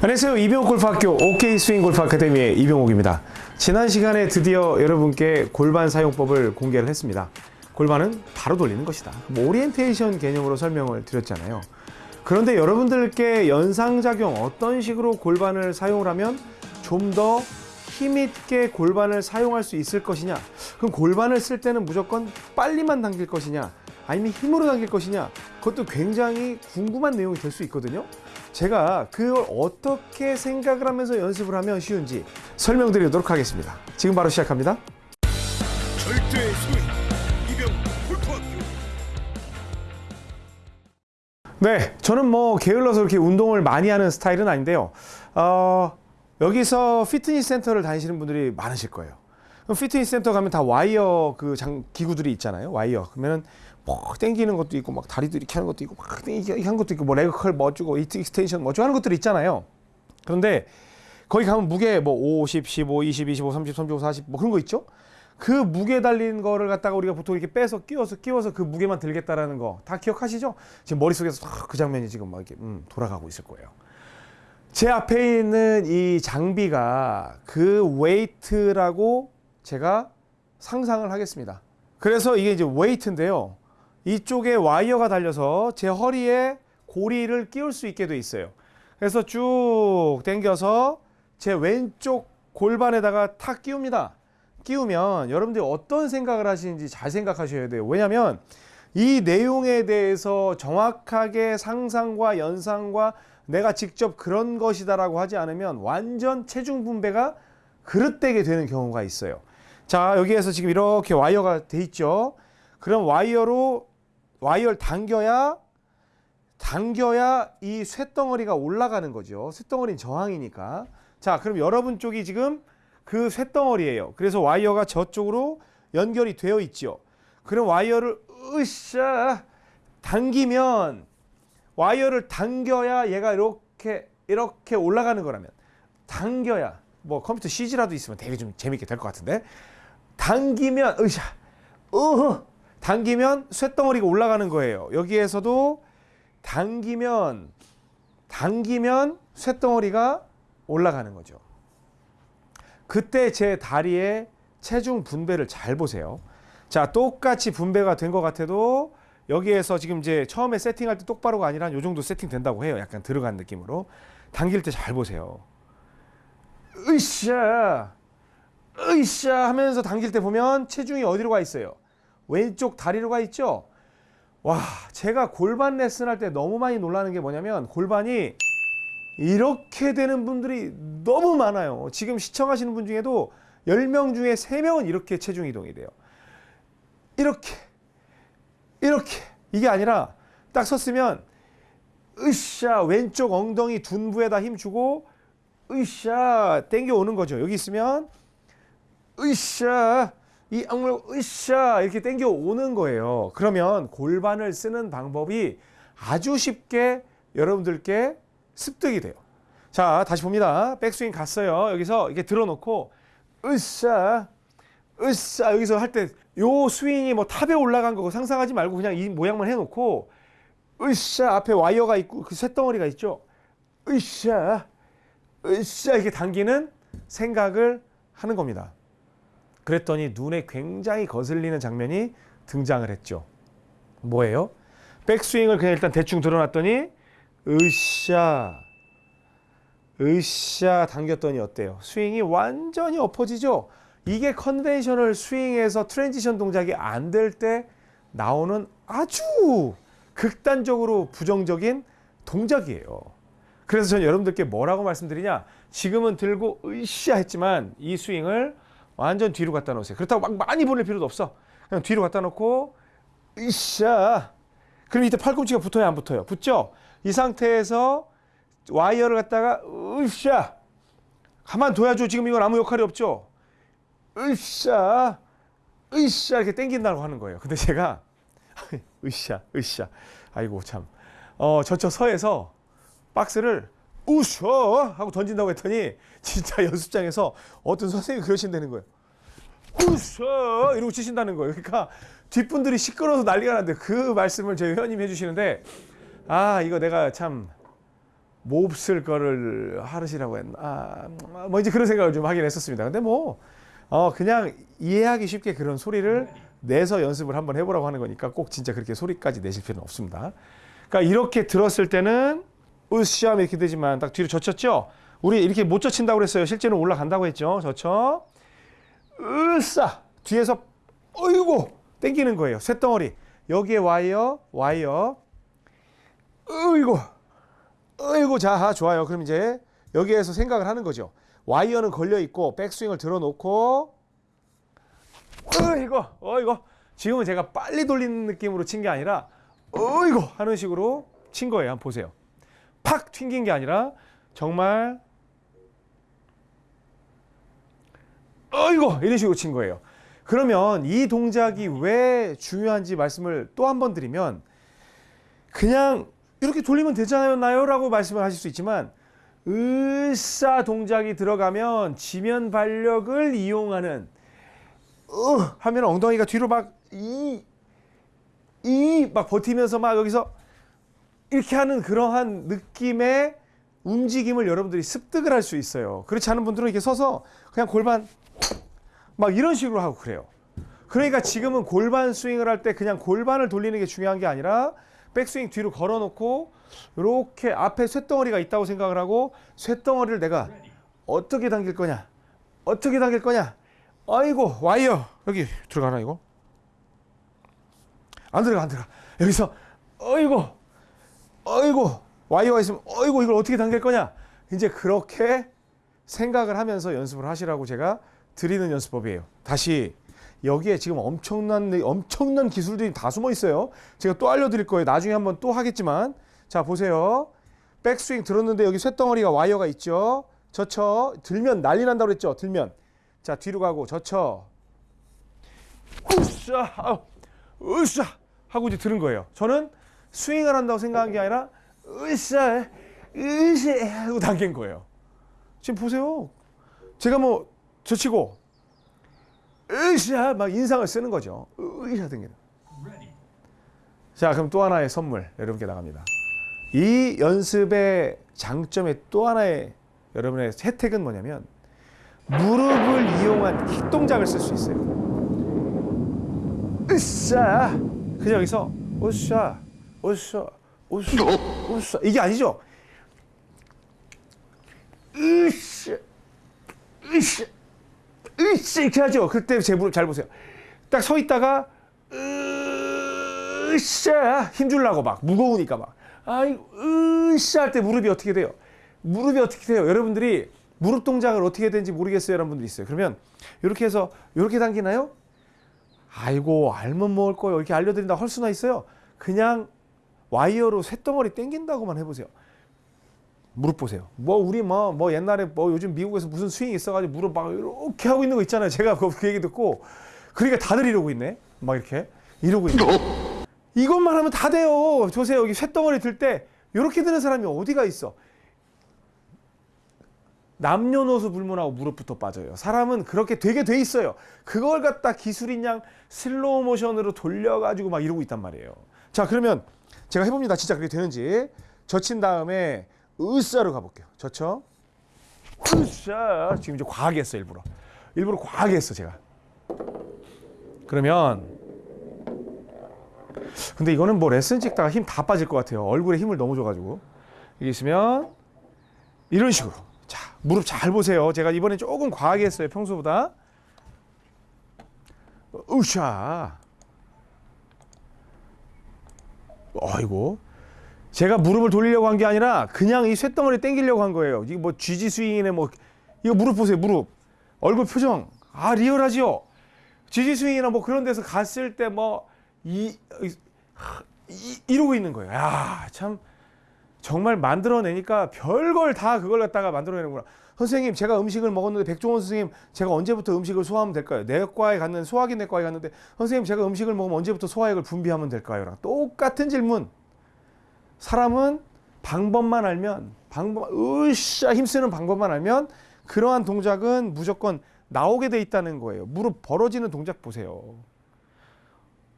안녕하세요. 이병옥 골프학교 OK 스윙 골프 아카데미의 이병옥입니다. 지난 시간에 드디어 여러분께 골반 사용법을 공개를 했습니다. 골반은 바로 돌리는 것이다. 뭐 오리엔테이션 개념으로 설명을 드렸잖아요. 그런데 여러분들께 연상작용 어떤 식으로 골반을 사용을 하면 좀 더 힘있게 골반을 사용할 수 있을 것이냐 그럼 골반을 쓸 때는 무조건 빨리만 당길 것이냐 아니면 힘으로 당길 것이냐 그것도 굉장히 궁금한 내용이 될 수 있거든요 제가 그걸 어떻게 생각을 하면서 연습을 하면 쉬운지 설명드리도록 하겠습니다 지금 바로 시작합니다 절대 이병 네, 저는 뭐 게을러서 그렇게 운동을 많이 하는 스타일은 아닌데요. 어, 여기서 피트니스 센터를 다니시는 분들이 많으실 거예요. 피트니스 센터 가면 다 와이어 그 장, 기구들이 있잖아요. 와이어. 그러면은 뭐 땡기는 것도 있고 막 다리도 이렇게 하는 것도 있고 막 땡기게 하는 것도 있고 뭐 leg curl 뭐주고 extension 뭐주고 하는 것들이 있잖아요. 그런데 거기 가면 무게 뭐 50, 15, 20, 25, 30, 35, 40 뭐 그런 거 있죠? 그 무게 달린 거를 갖다가 우리가 보통 이렇게 빼서 끼워서 끼워서 그 무게만 들겠다라는 거 다 기억하시죠? 지금 머릿속에서 탁그 장면이 지금 막 이렇게 음, 돌아가고 있을 거예요. 제 앞에 있는 이 장비가 그 웨이트라고 제가 상상을 하겠습니다. 그래서 이게 이제 웨이트인데요. 이쪽에 와이어가 달려서 제 허리에 고리를 끼울 수 있게 돼 있어요. 그래서 쭉 당겨서 제 왼쪽 골반에다가 탁 끼웁니다. 끼우면 여러분들이 어떤 생각을 하시는지 잘 생각하셔야 돼요. 왜냐하면 이 내용에 대해서 정확하게 상상과 연상과 내가 직접 그런 것이다 라고 하지 않으면 완전 체중 분배가 그릇되게 되는 경우가 있어요. 자, 여기에서 지금 이렇게 와이어가 돼 있죠. 그럼 와이어로 와이어를 당겨야 당겨야 이 쇳덩어리가 올라가는 거죠. 쇳덩어리는 저항이니까. 자, 그럼 여러분 쪽이 지금 그 쇳덩어리예요. 그래서 와이어가 저쪽으로 연결이 되어 있죠. 그럼 와이어를 으쌰 당기면 와이어를 당겨야 얘가 이렇게 이렇게 올라가는 거라면 당겨야 뭐 컴퓨터 CG라도 있으면 되게 좀 재밌게 될 것 같은데 당기면 으쌰 으흐 당기면 쇳덩어리가 올라가는 거예요. 여기에서도 당기면 당기면 쇳덩어리가 올라가는 거죠. 그때 제 다리의 체중 분배를 잘 보세요. 자, 똑같이 분배가 된 것 같아도 여기에서 지금 이제 처음에 세팅할 때 똑바로가 아니라 요 정도 세팅 된다고 해요. 약간 들어간 느낌으로. 당길 때 잘 보세요. 으쌰, 으쌰 하면서 당길 때 보면 체중이 어디로 가 있어요? 왼쪽 다리로 가 있죠? 와, 제가 골반 레슨 할 때 너무 많이 놀라는 게 뭐냐면 골반이 이렇게 되는 분들이 너무 많아요. 지금 시청하시는 분 중에도 10명 중에 3명은 이렇게 체중 이동이 돼요. 이렇게 이렇게 이게 아니라 딱 섰으면 으쌰 왼쪽 엉덩이 둔부에다 힘 주고 으쌰 땡겨 오는 거죠. 여기 있으면 으쌰 이 악물 으쌰 이렇게 땡겨 오는 거예요. 그러면 골반을 쓰는 방법이 아주 쉽게 여러분들께 습득이 돼요. 자, 다시 봅니다. 백스윙 갔어요. 여기서 이렇게 들어놓고 으쌰 으쌰 여기서 할 때 요 스윙이 뭐 탑에 올라간 거고 상상하지 말고 그냥 이 모양만 해놓고 으쌰 앞에 와이어가 있고 그 쇳덩어리가 있죠. 으쌰 으쌰 이렇게 당기는 생각을 하는 겁니다. 그랬더니 눈에 굉장히 거슬리는 장면이 등장을 했죠. 뭐예요? 백스윙을 그냥 일단 대충 들어놨더니 으쌰 으쌰 당겼더니 어때요? 스윙이 완전히 엎어지죠? 이게 conventional 스윙에서 transition 동작이 안 될 때 나오는 아주 극단적으로 부정적인 동작이에요. 그래서 저는 여러분들께 뭐라고 말씀드리냐? 지금은 들고 으쌰 했지만 이 스윙을 완전 뒤로 갖다 놓으세요. 그렇다고 막 많이 보낼 필요도 없어. 그냥 뒤로 갖다 놓고 으쌰. 그럼 이때 팔꿈치가 붙어야 안 붙어요? 붙죠? 이 상태에서 와이어를 갖다가 으쌰. 가만 둬야죠. 지금 이건 아무 역할이 없죠. 으쌰. 으쌰 이렇게 땡긴다고 하는 거예요. 근데 제가 으쌰 으쌰. 아이고 참. 어 저쪽 서에서 박스를 우셔 하고 던진다고 했더니 진짜 연습장에서 어떤 선생님이 그러신다는 거예요. 우셔 이러고 치신다는 거예요. 그러니까 뒷분들이 시끄러워서 난리가 났는데 그 말씀을 저희 회원님이 해주시는데 아 이거 내가 참 몹쓸 거를 하르시라고 했나 아, 뭐 이제 그런 생각을 좀 하긴 했었습니다. 근데 뭐 어, 그냥 이해하기 쉽게 그런 소리를 내서 연습을 한번 해보라고 하는 거니까 꼭 진짜 그렇게 소리까지 내실 필요는 없습니다. 그러니까 이렇게 들었을 때는 으쌰 이렇게 되지만 딱 뒤로 젖혔죠. 우리 이렇게 못 젖힌다고 그랬어요. 실제로 올라간다고 했죠. 젖혀. 으쌰 뒤에서 어이구 땡기는 거예요. 쇳덩어리 여기에 와이어 와이어 어이구 어이구 자 좋아요. 그럼 이제 여기에서 생각을 하는 거죠. 와이어는 걸려 있고 백스윙을 들어 놓고 어이구 어이구 지금은 제가 빨리 돌리는 느낌으로 친 게 아니라 어이구 하는 식으로 친 거예요. 한번 보세요. 팍 튕긴 게 아니라 정말 어이구 이런 식으로 친 거예요. 그러면 이 동작이 왜 중요한지 말씀을 또 한 번 드리면 그냥 이렇게 돌리면 되잖아요 라고 말씀을 하실 수 있지만 으쌰 동작이 들어가면 지면 발력을 이용하는 으 하면 엉덩이가 뒤로 막 이 이 막 버티면서 막 여기서 이렇게 하는 그러한 느낌의 움직임을 여러분들이 습득을 할 수 있어요. 그렇지 않은 분들은 이렇게 서서 그냥 골반 막 이런 식으로 하고 그래요. 그러니까 지금은 골반 스윙을 할 때 그냥 골반을 돌리는 게 중요한 게 아니라 백스윙 뒤로 걸어놓고 이렇게 앞에 쇳덩어리가 있다고 생각을 하고 쇳덩어리를 내가 어떻게 당길 거냐? 어떻게 당길 거냐? 아이고 와이어. 여기 들어가나 이거? 안 들어가 안 들어가. 여기서 어이구 어이구 와이어가 있으면 어이구 이걸 어떻게 당길 거냐? 이제 그렇게 생각을 하면서 연습을 하시라고 제가 드리는 연습법이에요. 다시 여기에 지금 엄청난 엄청난 기술들이 다 숨어 있어요. 제가 또 알려드릴 거예요. 나중에 한번 또 하겠지만. 자 보세요. 백스윙 들었는데 여기 쇳덩어리가 와이어가 있죠? 젖혀. 들면 난리 난다고 그랬죠? 들면. 자 뒤로 가고 젖혀. 으쌰 으쌰. 하고 이제 들은 거예요. 저는 스윙을 한다고 생각한 게 아니라 으쌰 으쌰 하고 당긴 거예요. 지금 보세요. 제가 뭐 젖히고 으쌰 막 인상을 쓰는 거죠. 으쌰 당기는 자 그럼 또 하나의 선물 여러분께 나갑니다. 이 연습의 장점의 또 하나의 여러분의 혜택은 뭐냐면 무릎을 이용한 킥 동작을 쓸 수 있어요. 으쌰! 그냥 여기서 으쌰 으쌰 으쌰 으쌰 이게 아니죠. 으쌰 으쌰 으쌰 이렇게 하죠. 그때 제 무릎 잘 보세요. 딱 서 있다가 으쌰 힘주려고 막 무거우니까 막 아이 으쌰 할 때 무릎이 어떻게 돼요? 무릎이 어떻게 돼요? 여러분들이 무릎 동작을 어떻게 되는지 모르겠어요. 여러분들이 있어요. 그러면 이렇게 해서 이렇게 당기나요? 아이고 알면 먹을 거예요. 이렇게 알려드린다 할 수나 있어요. 그냥 와이어로 쇳덩어리 당긴다고만 해보세요. 무릎 보세요. 뭐 우리 뭐, 뭐 옛날에 뭐 요즘 미국에서 무슨 스윙이 있어가지고 무릎 막 이렇게 하고 있는 거 있잖아요. 제가 그, 그 얘기 듣고 그러니까 다들 이러고 있네. 막 이렇게 이러고 있네. 이것만 하면 다 돼요. 보세요. 여기 쇳덩어리 들 때 이렇게 드는 사람이 어디가 있어? 남녀노소 불문하고 무릎부터 빠져요. 사람은 그렇게 되게 돼 있어요. 그걸 갖다 기술인 양 슬로우 모션으로 돌려가지고 막 이러고 있단 말이에요. 자, 그러면 제가 해봅니다. 진짜 그게 되는지. 젖힌 다음에 으쌰로 가볼게요. 젖혀. 으쌰. 지금 이제 과하게 했어, 일부러. 일부러 과하게 했어, 제가. 그러면 근데 이거는 뭐 레슨 찍다가 힘 다 빠질 것 같아요. 얼굴에 힘을 너무 줘가지고. 이게 있으면 이런 식으로. 자, 무릎 잘 보세요. 제가 이번에 조금 과하게 했어요. 평소보다. 으쌰. 아이고. 제가 무릎을 돌리려고 한 게 아니라 그냥 이 쇳덩어리 당기려고 한 거예요. 이게 뭐 쥐지 스윙이네 뭐 이거 무릎 보세요. 무릎. 얼굴 표정. 아, 리얼하지요. 쥐지 스윙이나 뭐 그런 데서 갔을 때 뭐 이, 이, 이러고 있는 거예요. 야, 참 정말 만들어내니까 별걸 다 그걸 갖다가 만들어내는구나. 선생님, 제가 음식을 먹었는데 백종원 선생님, 제가 언제부터 음식을 소화하면 될까요? 내과에 갔는 소화기 내과에 갔는데 선생님, 제가 음식을 먹으면 언제부터 소화액을 분비하면 될까요?랑 똑같은 질문. 사람은 방법만 알면 방법 으쌰 힘쓰는 방법만 알면 그러한 동작은 무조건 나오게 돼 있다는 거예요. 무릎 벌어지는 동작 보세요.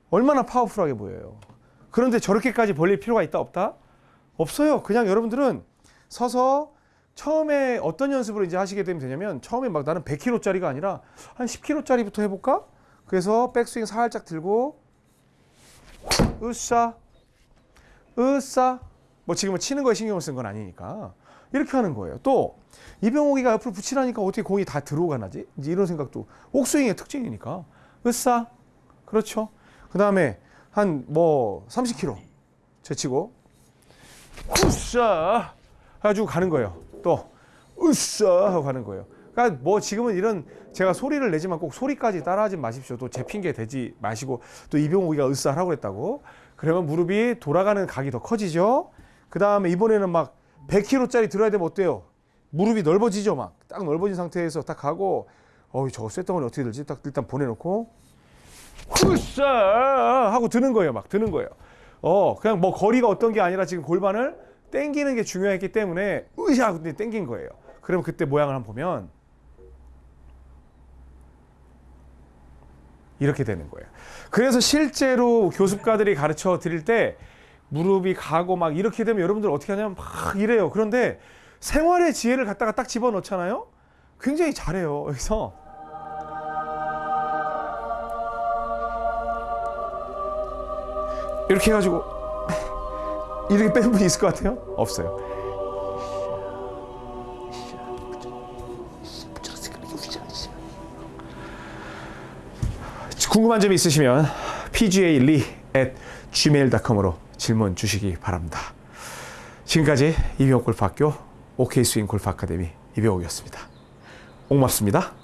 얼마나 파워풀하게 보여요. 그런데 저렇게까지 벌릴 필요가 있다 없다? 없어요. 그냥 여러분들은 서서 처음에 어떤 연습을 이제 하시게 되면 되냐면 처음에 막 나는 100kg짜리가 아니라 한 10kg짜리부터 해볼까? 그래서 백스윙 살짝 들고 으쌰 으쌰 뭐 지금은 치는 거에 신경을 쓴 건 아니니까 이렇게 하는 거예요. 또 이병옥이가 옆으로 붙이라니까 어떻게 공이 다 들어가나지? 이런 생각도 옥스윙의 특징이니까 으쌰 그렇죠. 그 다음에 한 뭐 30kg 제치고 으쌰 해가지고 가는 거예요. 또 으쌰 하고 가는 거예요. 그러니까 뭐 지금은 이런 제가 소리를 내지만 꼭 소리까지 따라하지 마십시오. 또 제 핑계 대지 마시고 또 이병욱이가 으쌰 하라고 그랬다고. 그러면 무릎이 돌아가는 각이 더 커지죠. 그 다음에 이번에는 막 100kg짜리 들어야 되면 어때요? 무릎이 넓어지죠. 막 딱 넓어진 상태에서 딱 가고 어이 저거 쇳덩어리 어떻게 들지? 딱 일단 보내놓고 으쌰 하고 드는 거예요. 막 드는 거예요. 어 그냥 뭐 거리가 어떤 게 아니라 지금 골반을 땡기는 게 중요했기 때문에 으쌰 근데 땡긴 거예요. 그러면 그때 모양을 한번 보면 이렇게 되는 거예요. 그래서 실제로 교습가들이 가르쳐 드릴 때 무릎이 가고 막 이렇게 되면 여러분들 어떻게 하냐면 막 이래요. 그런데 생활의 지혜를 갖다가 딱 집어넣잖아요. 굉장히 잘해요. 여기서 이렇게 해가지고 이렇게 뺀 분이 있을 것 같아요? 없어요. 궁금한 점이 있으시면 pgally at gmail.com으로 질문 주시기 바랍니다. 지금까지 이병옥 골프학교 OK 스윙 골프 아카데미 이병옥이었습니다. 고맙습니다.